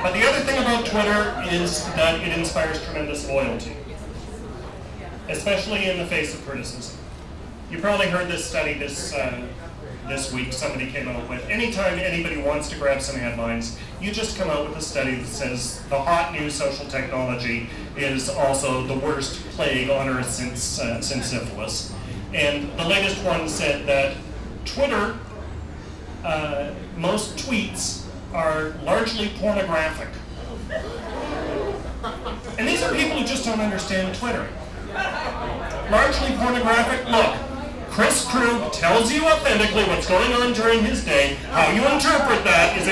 But the other thing about Twitter is that it inspires tremendous loyalty, especially in the face of criticism. You probably heard this study this, uh, this week somebody came out with. Anytime anybody wants to grab some headlines, you just come out with a study that says the hot new social technology is also the worst plague on earth since, uh, since syphilis. And the latest one said that Twitter, uh, most tweets are largely pornographic. And these are people who just don't understand Twitter. Largely pornographic. Look, Chris Krug tells you authentically what's going on during his day. How you interpret that is